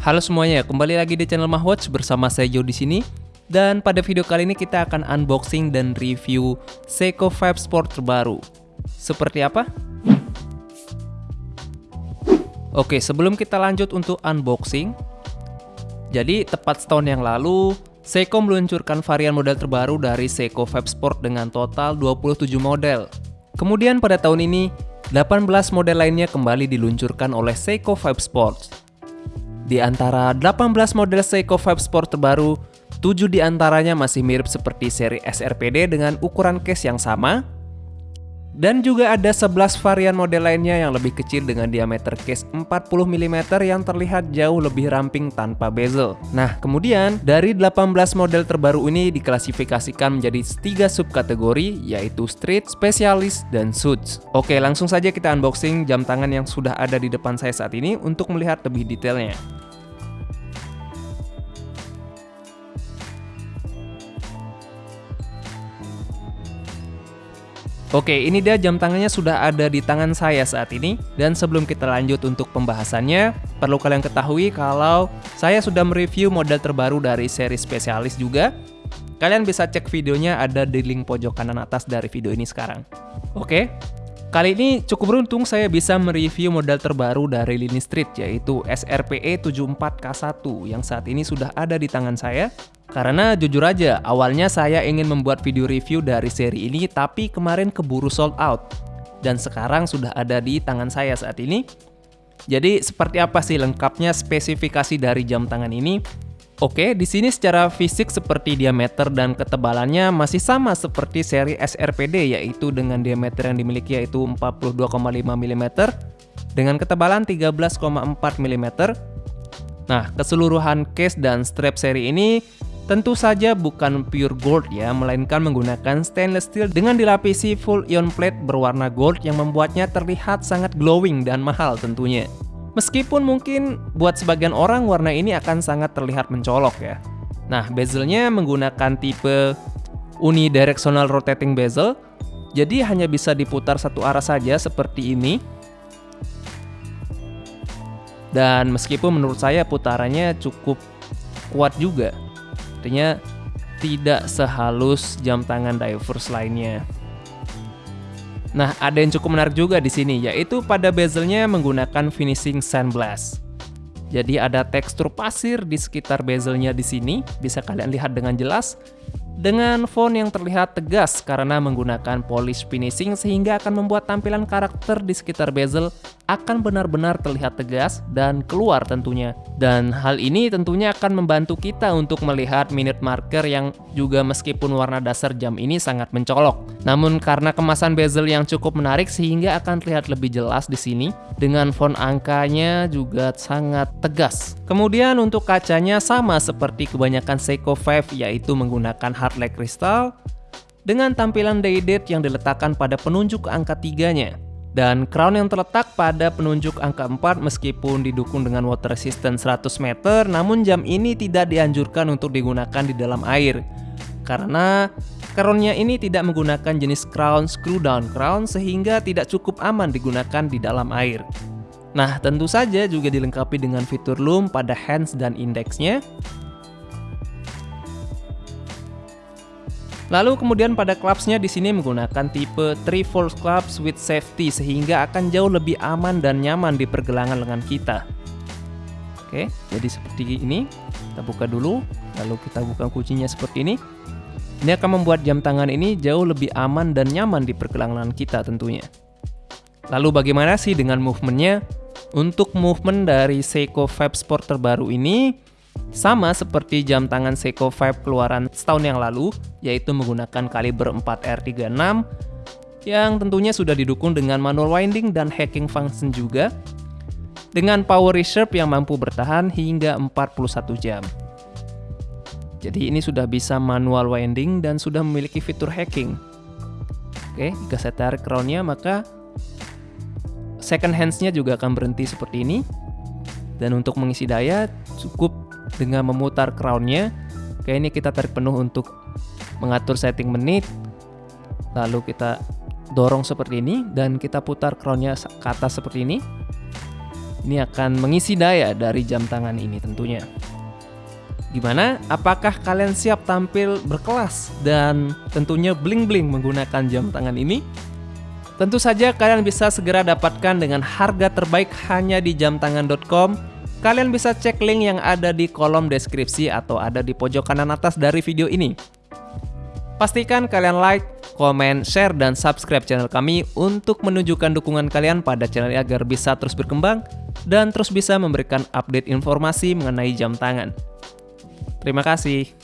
Halo semuanya, kembali lagi di channel Mahwatch bersama saya Jo di sini. Dan pada video kali ini kita akan unboxing dan review Seiko 5 Sport terbaru. Seperti apa? Oke, sebelum kita lanjut untuk unboxing, jadi tepat setahun yang lalu, Seiko meluncurkan varian model terbaru dari Seiko 5 Sport dengan total 27 model. Kemudian pada tahun ini, 18 model lainnya kembali diluncurkan oleh Seiko 5 Sports. Di antara 18 model Seiko 5 Sport terbaru, 7 di antaranya masih mirip seperti seri SRPD dengan ukuran case yang sama, dan juga ada 11 varian model lainnya yang lebih kecil dengan diameter case 40 mm yang terlihat jauh lebih ramping tanpa bezel. Nah, kemudian dari 18 model terbaru ini diklasifikasikan menjadi tiga subkategori yaitu street, spesialis, dan suits. Oke, langsung saja kita unboxing jam tangan yang sudah ada di depan saya saat ini untuk melihat lebih detailnya. Oke, ini dia jam tangannya sudah ada di tangan saya saat ini. Dan sebelum kita lanjut untuk pembahasannya, perlu kalian ketahui kalau saya sudah mereview model terbaru dari seri spesialis juga. Kalian bisa cek videonya ada di link pojok kanan atas dari video ini sekarang. Oke, Kali ini cukup beruntung saya bisa mereview model terbaru dari lini street yaitu SRPE 74K1 yang saat ini sudah ada di tangan saya. Karena jujur aja, awalnya saya ingin membuat video review dari seri ini tapi kemarin keburu sold out. Dan sekarang sudah ada di tangan saya saat ini. Jadi seperti apa sih lengkapnya spesifikasi dari jam tangan ini? Oke, di sini secara fisik seperti diameter dan ketebalannya masih sama seperti seri SRPD yaitu dengan diameter yang dimiliki yaitu 42,5 mm dengan ketebalan 13,4 mm. Nah, keseluruhan case dan strap seri ini tentu saja bukan pure gold ya, melainkan menggunakan stainless steel dengan dilapisi full ion plate berwarna gold yang membuatnya terlihat sangat glowing dan mahal tentunya. Meskipun mungkin buat sebagian orang warna ini akan sangat terlihat mencolok ya. Nah, bezelnya menggunakan tipe unidirectional rotating bezel, jadi hanya bisa diputar satu arah saja seperti ini. Dan meskipun menurut saya putarannya cukup kuat juga, artinya tidak sehalus jam tangan divers lainnya. Nah, ada yang cukup menarik juga di sini, yaitu pada bezelnya menggunakan finishing sandblast. Jadi ada tekstur pasir di sekitar bezelnya di sini, bisa kalian lihat dengan jelas dengan font yang terlihat tegas karena menggunakan polish finishing sehingga akan membuat tampilan karakter di sekitar bezel akan benar-benar terlihat tegas dan keluar tentunya. Dan hal ini tentunya akan membantu kita untuk melihat minute marker yang juga meskipun warna dasar jam ini sangat mencolok. Namun karena kemasan bezel yang cukup menarik sehingga akan terlihat lebih jelas di sini dengan font angkanya juga sangat tegas. Kemudian untuk kacanya sama seperti kebanyakan Seiko 5 yaitu menggunakan hard light crystal dengan tampilan day date yang diletakkan pada penunjuk angka tiganya dan crown yang terletak pada penunjuk angka 4 meskipun didukung dengan water resistance 100 meter namun jam ini tidak dianjurkan untuk digunakan di dalam air karena crownnya ini tidak menggunakan jenis crown screw down crown sehingga tidak cukup aman digunakan di dalam air. Nah, tentu saja juga dilengkapi dengan fitur loom pada hands dan indeksnya. Lalu kemudian pada clubsnya di sini menggunakan tipe 3 fold clubs with safety sehingga akan jauh lebih aman dan nyaman di pergelangan lengan kita. Oke, jadi seperti ini. Kita buka dulu, lalu kita buka kuncinya seperti ini. Ini akan membuat jam tangan ini jauh lebih aman dan nyaman di pergelangan kita tentunya. Lalu bagaimana sih dengan movementnya? Untuk movement dari Seiko Vibe Sport terbaru ini sama seperti jam tangan Seiko Vibe keluaran setahun yang lalu, yaitu menggunakan kaliber 4R36 yang tentunya sudah didukung dengan manual winding dan hacking function juga dengan power reserve yang mampu bertahan hingga 41 jam. Jadi ini sudah bisa manual winding dan sudah memiliki fitur hacking. Oke, jika saya tarik crownnya maka second hands-nya juga akan berhenti seperti ini. Dan untuk mengisi daya cukup dengan memutar crown-nya. Kayak ini kita tarik penuh untuk mengatur setting menit. Lalu kita dorong seperti ini dan kita putar crown-nya ke atas seperti ini. Ini akan mengisi daya dari jam tangan ini tentunya. Gimana? Apakah kalian siap tampil berkelas dan tentunya bling-bling menggunakan jam tangan ini? Tentu saja kalian bisa segera dapatkan dengan harga terbaik hanya di jamtangan.com. Kalian bisa cek link yang ada di kolom deskripsi atau ada di pojok kanan atas dari video ini. Pastikan kalian like, komen, share, dan subscribe channel kami untuk menunjukkan dukungan kalian pada channel ini agar bisa terus berkembang dan terus bisa memberikan update informasi mengenai jam tangan. Terima kasih.